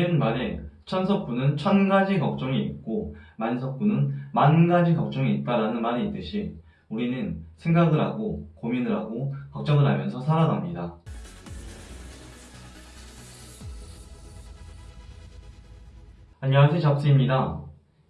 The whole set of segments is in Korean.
옛말에 천석구는 천 가지 걱정이 있고 만석구는 만 가지 걱정이 있다라는 말이 있듯이 우리는 생각을 하고 고민을 하고 걱정을 하면서 살아갑니다. 안녕하세요 잡스입니다.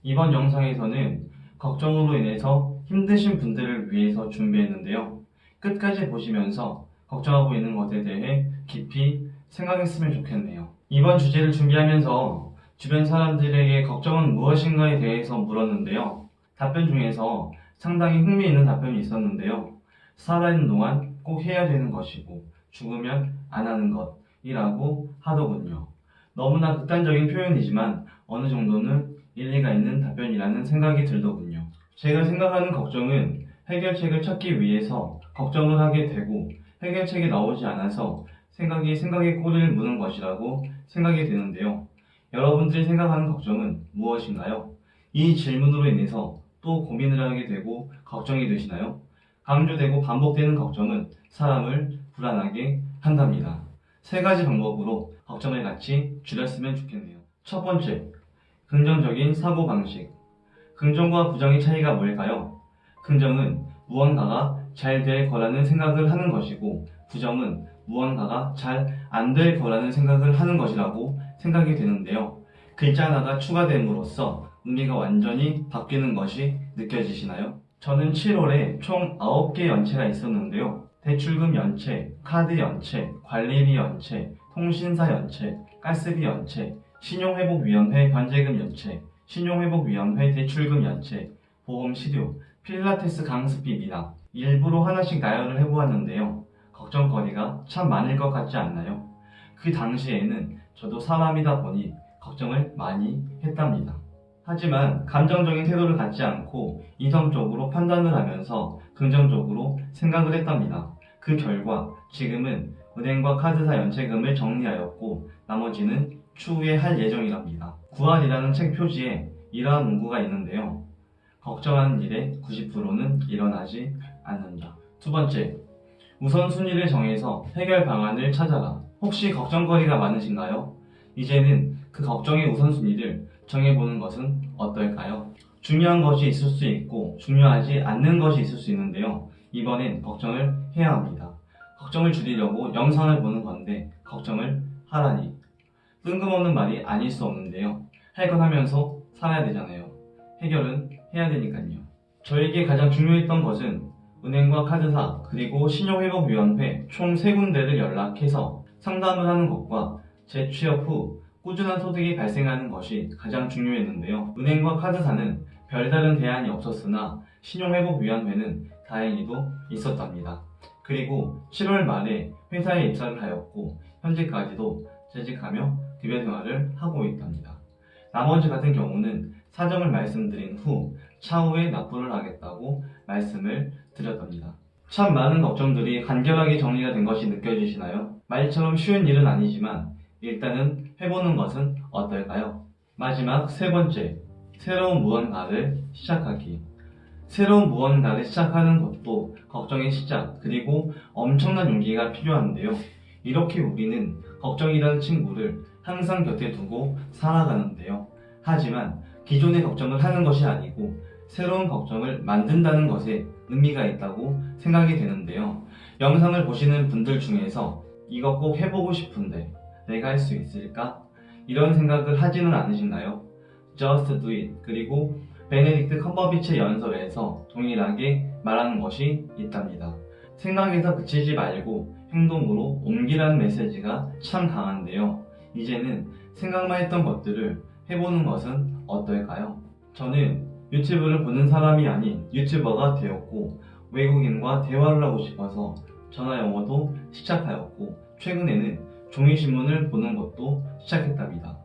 이번 영상에서는 걱정으로 인해서 힘드신 분들을 위해서 준비했는데요. 끝까지 보시면서 걱정하고 있는 것에 대해 깊이 생각했으면 좋겠네요. 이번 주제를 준비하면서 주변 사람들에게 걱정은 무엇인가에 대해서 물었는데요. 답변 중에서 상당히 흥미있는 답변이 있었는데요. 살아있는 동안 꼭 해야 되는 것이고 죽으면 안 하는 것이라고 하더군요. 너무나 극단적인 표현이지만 어느 정도는 일리가 있는 답변이라는 생각이 들더군요. 제가 생각하는 걱정은 해결책을 찾기 위해서 걱정을 하게 되고 해결책이 나오지 않아서 생각이 생각의 꼬리를 무는 것이라고 생각이 되는데요. 여러분들이 생각하는 걱정은 무엇인가요? 이 질문으로 인해서 또 고민을 하게 되고 걱정이 되시나요? 강조되고 반복되는 걱정은 사람을 불안하게 한답니다. 세 가지 방법으로 걱정을 같이 줄였으면 좋겠네요. 첫 번째, 긍정적인 사고방식. 긍정과 부정의 차이가 뭘까요? 긍정은 무언가가 잘 될 거라는 생각을 하는 것이고 부정은 무언가가 잘 안 될 거라는 생각을 하는 것이라고 생각이 되는데요. 글자 하나가 추가됨으로써 의미가 완전히 바뀌는 것이 느껴지시나요? 저는 7월에 총 9개 연체가 있었는데요. 대출금 연체, 카드 연체, 관리비 연체, 통신사 연체, 가스비 연체, 신용회복위원회 변제금 연체, 신용회복위원회 대출금 연체, 보험 실효, 필라테스 강습비 미납 일부러 하나씩 나열을 해보았는데요. 걱정거리가 참 많을 것 같지 않나요? 그 당시에는 저도 사람이다 보니 걱정을 많이 했답니다. 하지만 감정적인 태도를 갖지 않고 이성적으로 판단을 하면서 긍정적으로 생각을 했답니다. 그 결과 지금은 은행과 카드사 연체금을 정리하였고 나머지는 추후에 할 예정이랍니다. 구한이라는 책 표지에 이러한 문구가 있는데요. 걱정하는 일의 90%는 일어나지 않는다. 두 번째, 우선순위를 정해서 해결 방안을 찾아라. 혹시 걱정거리가 많으신가요? 이제는 그 걱정의 우선순위를 정해보는 것은 어떨까요? 중요한 것이 있을 수 있고 중요하지 않는 것이 있을 수 있는데요. 이번엔 걱정을 해야 합니다. 걱정을 줄이려고 영상을 보는 건데 걱정을 하라니 뜬금없는 말이 아닐 수 없는데요. 할 건 하면서 살아야 되잖아요. 해결은 해야 되니까요. 저에게 가장 중요했던 것은 은행과 카드사 그리고 신용회복위원회 총 3군데를 연락해서 상담을 하는 것과 재취업 후 꾸준한 소득이 발생하는 것이 가장 중요했는데요. 은행과 카드사는 별다른 대안이 없었으나 신용회복위원회는 다행히도 있었답니다. 그리고 7월 말에 회사에 입사를 하였고 현재까지도 재직하며 급여 생활을 하고 있답니다. 나머지 같은 경우는 사정을 말씀드린 후 차후에 납부를 하겠다고 말씀을 드렸답니다. 참 많은 걱정들이 간결하게 정리가 된 것이 느껴지시나요? 말처럼 쉬운 일은 아니지만 일단은 해보는 것은 어떨까요? 마지막 세 번째, 새로운 무언가를 시작하기. 새로운 무언가를 시작하는 것도 걱정의 시작, 그리고 엄청난 용기가 필요한데요. 이렇게 우리는 걱정이라는 친구를 항상 곁에 두고 살아가는데요. 하지만 기존의 걱정을 하는 것이 아니고 새로운 걱정을 만든다는 것에 의미가 있다고 생각이 되는데요. 영상을 보시는 분들 중에서 이거 꼭 해보고 싶은데 내가 할 수 있을까? 이런 생각을 하지는 않으신가요? Just do it. 그리고 베네딕트 컴버비치 연설에서 동일하게 말하는 것이 있답니다. 생각에서 그치지 말고 행동으로 옮기라는 메시지가 참 강한데요. 이제는 생각만 했던 것들을 해보는 것은 어떨까요? 저는 유튜브를 보는 사람이 아닌 유튜버가 되었고 외국인과 대화를 하고 싶어서 전화 영어도 시작하였고 최근에는 종이신문을 보는 것도 시작했답니다.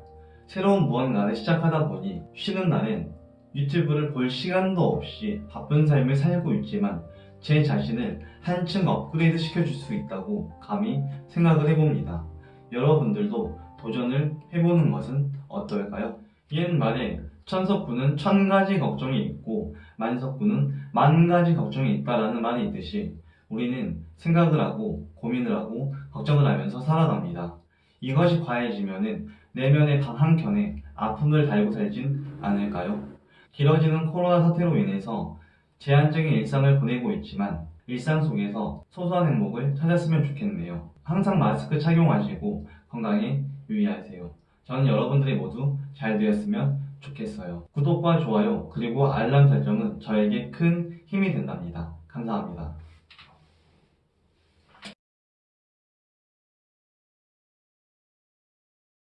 새로운 무언가를 시작하다 보니 쉬는 날엔 유튜브를 볼 시간도 없이 바쁜 삶을 살고 있지만 제 자신을 한층 업그레이드 시켜줄 수 있다고 감히 생각을 해봅니다. 여러분들도 도전을 해보는 것은 어떨까요? 옛말에 천석구는 천 가지 걱정이 있고 만석구는 만 가지 걱정이 있다라는 말이 있듯이 우리는 생각을 하고 고민을 하고 걱정을 하면서 살아갑니다. 이것이 과해지면은 내면의 단 한 켠에 아픔을 달고 살진 않을까요? 길어지는 코로나 사태로 인해서 제한적인 일상을 보내고 있지만 일상 속에서 소소한 행복을 찾았으면 좋겠네요. 항상 마스크 착용하시고 건강에 유의하세요. 저는 여러분들이 모두 잘 되었으면 좋겠어요. 구독과 좋아요 그리고 알람 설정은 저에게 큰 힘이 된답니다. 감사합니다.